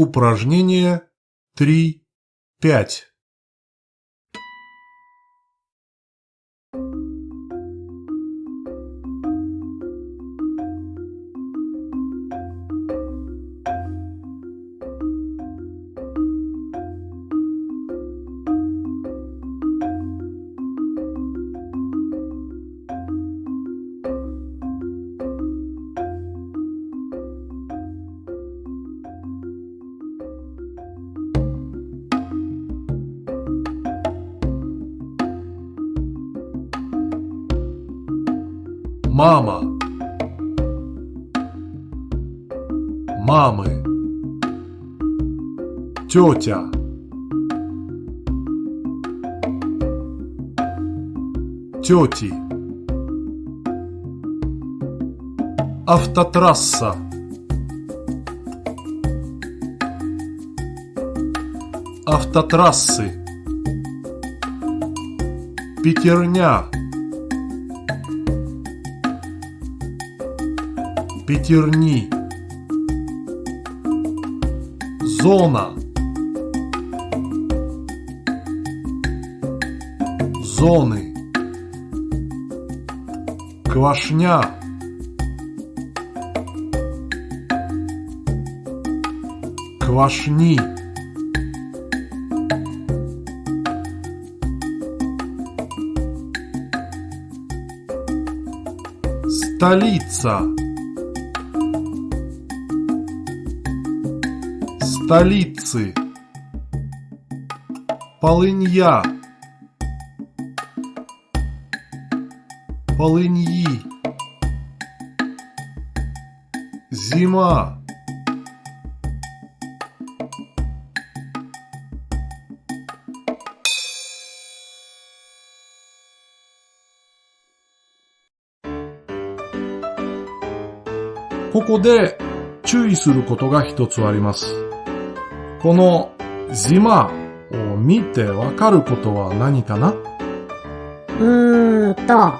Упражнение 3.5 Мама. Мамы. Тетя. Тети. Автотрасса. Автотрассы. Пятерня. Пятерни. Зона. Зоны. Квашня. Квашни. Столица. Столицы. Полынья. Полыньи. Зима.ここで注意することが一つあります。 このジマを見てわかることは何かな？うーんと、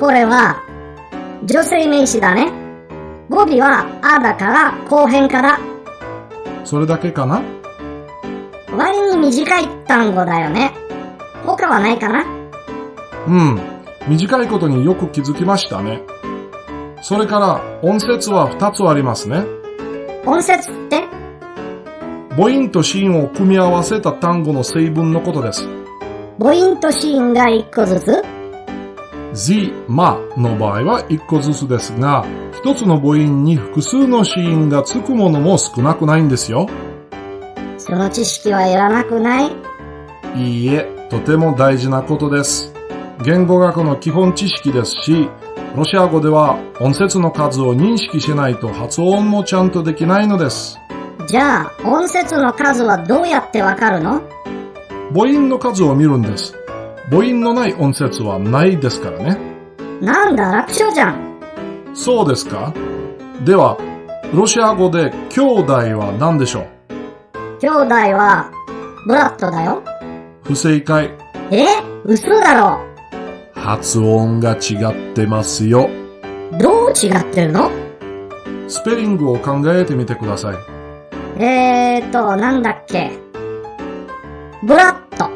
これは、女性名詞だね。語尾は、あだから後編から、それだけかな？割に短い単語だよね。他はないかな？うん。短いことによく気づきましたね。それから音節は二つありますね。音節って？母音と子音を組み合わせた単語の成分のことです。母音と子音が一個ずつ？z, まの場合は一個ずつですが、一つの母音に複数の子音がつくものも少なくないんですよ。その知識はいらなくない？いいえ、とても大事なことです。言語学の基本知識ですし、ロシア語では音節の数を認識しないと発音もちゃんとできないのです。じゃあ、音節の数はどうやってわかるの？母音の数を見るんです。母音のない音節はないですからね。なんだ、楽勝じゃん。そうですか？では、ロシア語で兄弟は何でしょう？兄弟は、ブラッドだよ。不正解。え？嘘だろ。発音が違ってますよ。どう違ってるの？スペリングを考えてみてください。えーと、なんだっけ？ブラッド。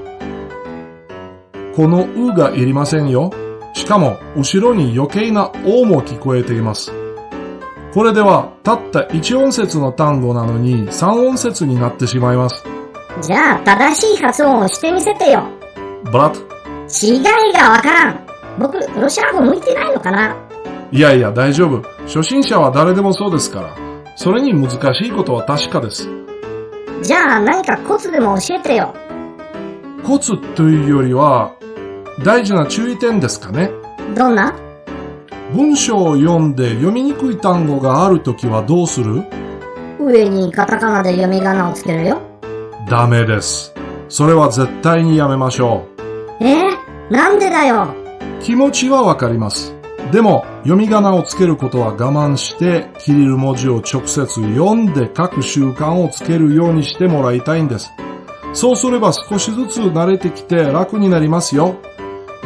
このうがいりませんよ。しかも、後ろに余計なおも聞こえています。これでは、たった1音節の単語なのに3音節になってしまいます。じゃあ、正しい発音をしてみせてよ。ブラッ違いがわからん。僕、ロシア語向いてないのかな？いやいや、大丈夫。初心者は誰でもそうですから。それに難しいことは確かです。じゃあ、何かコツでも教えてよ。コツというよりは、大事な注意点ですかね。どんな？文章を読んで読みにくい単語があるときはどうする？上にカタカナで読み仮名をつけるよ。ダメです。それは絶対にやめましょえー、なんでだよ。う。気持ちはわかります。でも、読み仮名をつけることは我慢して、キリル文字を直接読んで書く習慣をつけるようにしてもらいたいんです。そうすれば少しずつ慣れてきて楽になりますよ。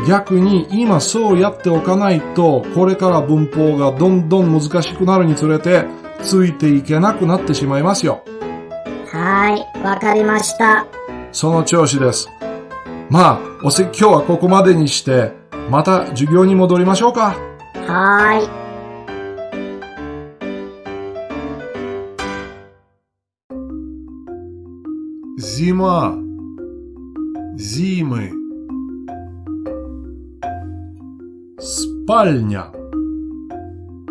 逆に今そうやっておかないと、これから文法がどんどん難しくなるにつれて、ついていけなくなってしまいますよ。はい、わかりました。その調子です。まあ、お説教はここまでにして、また授業に戻りましょうか。はーい。 Зима. Зимы. Спальня.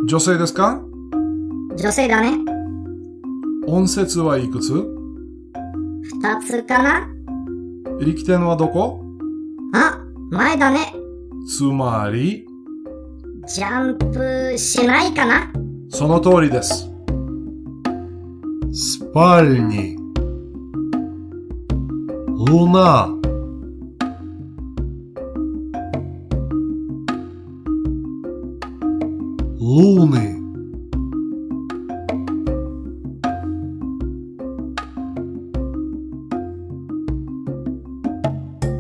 女性ですか女性だね。音節はいくつ二つかな力点はどこあ、前だね。つまり、 ジャンプしないかなその通りです。Спальни. Луна. Луны.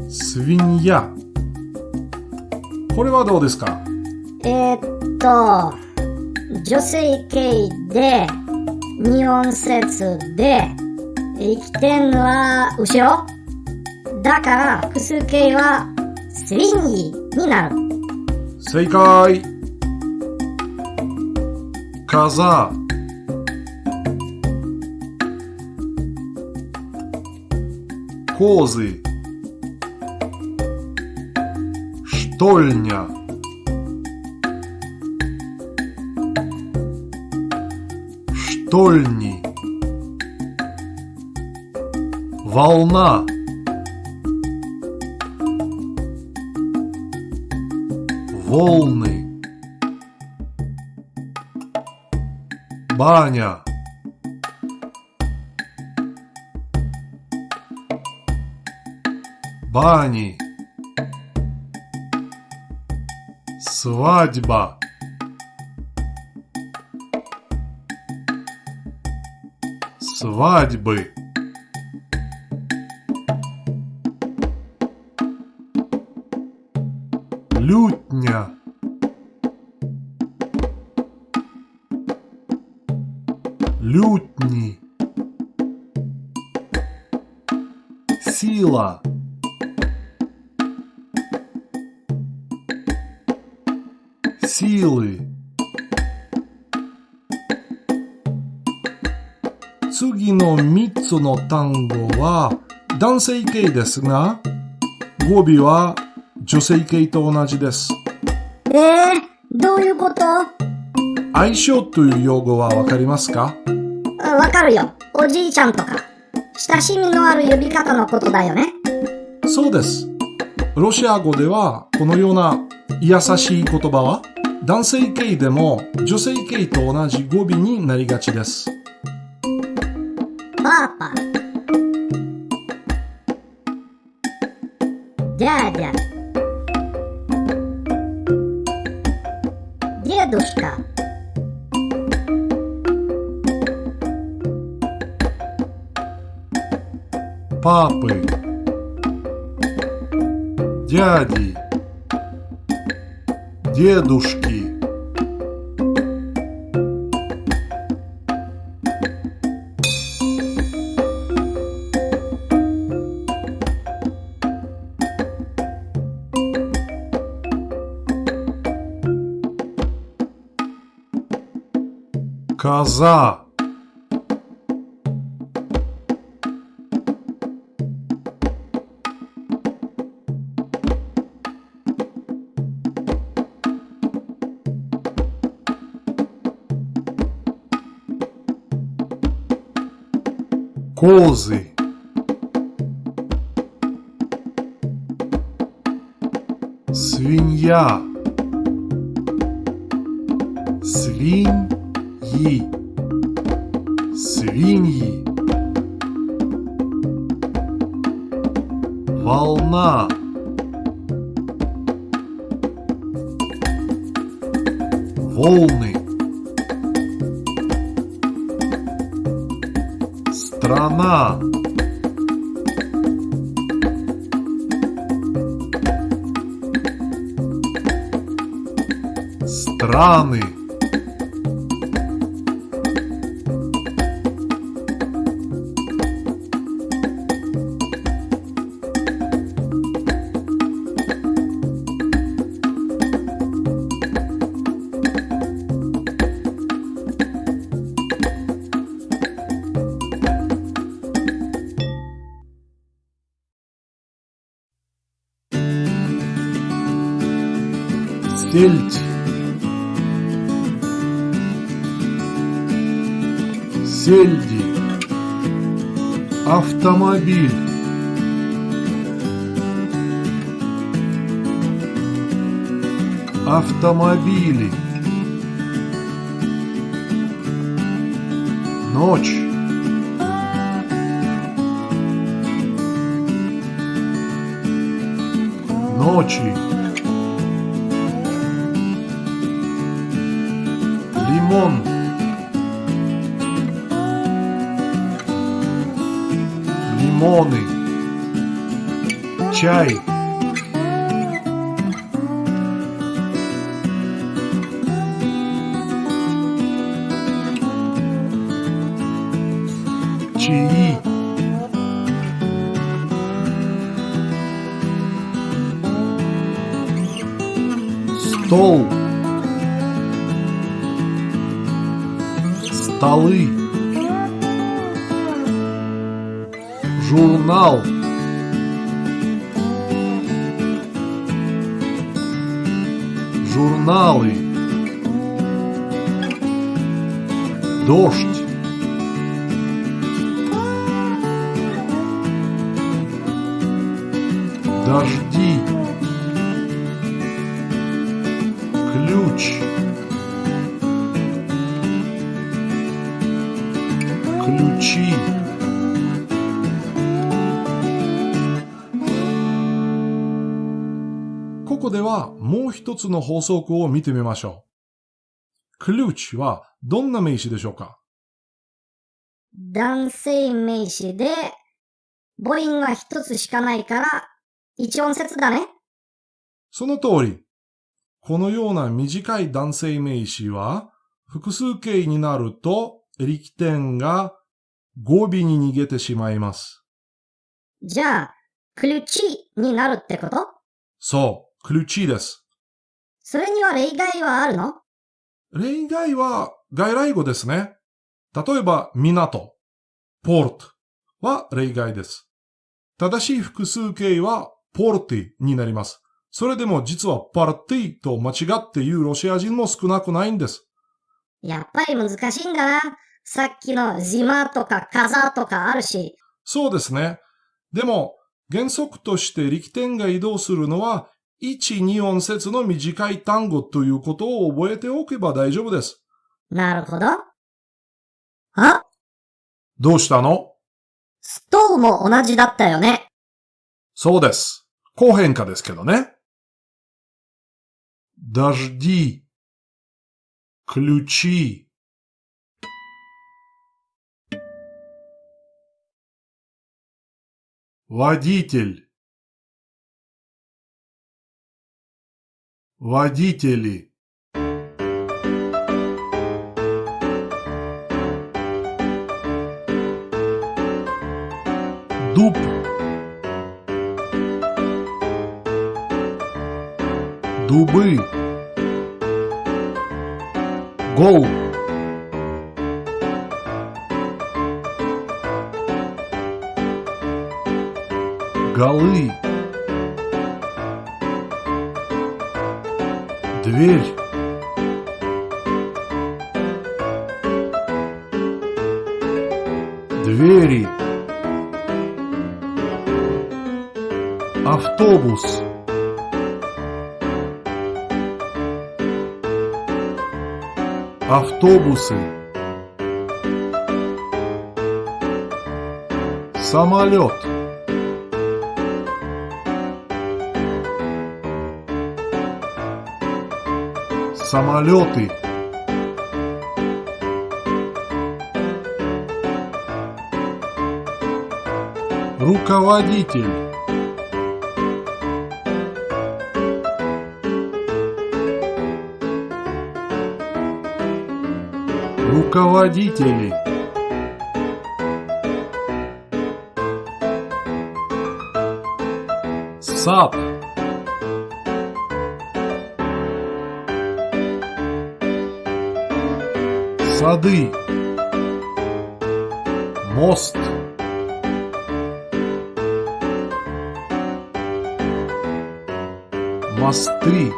Свинья. これはどうですか えーっと、女性形で、二音節で、力点は後ろだから複数形はスリンギになる。正解風洪水 штольня штольни волна. Волны. Баня. Бани. Свадьба свадьбы. Лютня. Лютни. Сила. Силы 次の3つの単語は男性形ですが語尾は女性形と同じですえー、どういうこと？相性という用語はわかりますか？あわかるよ。おじいちゃんとか。親しみのある呼び方のことだよね。そうです。ロシア語ではこのような優しい言葉は男性形でも女性形と同じ語尾になりがちです。パーパ。дядя. Дедушка. Папы, дяди, дедушки. Коза. Козы. Свинья. Свиньи. Свиньи. Волна. Сельдь. Сельди. Автомобиль. Автомобили. Ночь. Ночи. Лимон. Лимоны. Чай. Чаи. Стол. Столы. Журнал. Журналы. Дождь. Дожди. Ключи.ここではもう一つの法則を見てみましょう。クルーチはどんな名詞でしょうか男性名詞で、母音は一つしかないから、一音節だね。その通り。このような短い男性名詞は、複数形になると 力点が語尾に逃げてしまいます。じゃあ、クルチになるってこと？そう、クルチです。それには例外はあるの？例外は外来語ですね。例えば、港、ポートは例外です。正しい複数形はポルティになります。それでも実はパルティと間違って言うロシア人も少なくないんです。やっぱり難しいんだな。さっきのジマとかカザとかあるし。そうですね。でも、原則として力点が移動するのは、1、2音節の短い単語ということを覚えておけば大丈夫です。なるほど。あ、どうしたのストーも同じだったよね。そうです。後変化ですけどね。дожди, ключи. Водитель. Водители. Дуб. Дубы. Голубь. Голы. Дверь. Двери. Автобус. Автобусы. Самолет. Самолеты. Руководитель. Руководители. Сад. Сады. Мост. Мосты.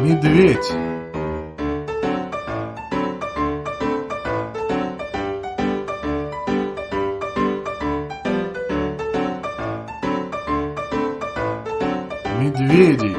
Медведь. медведи.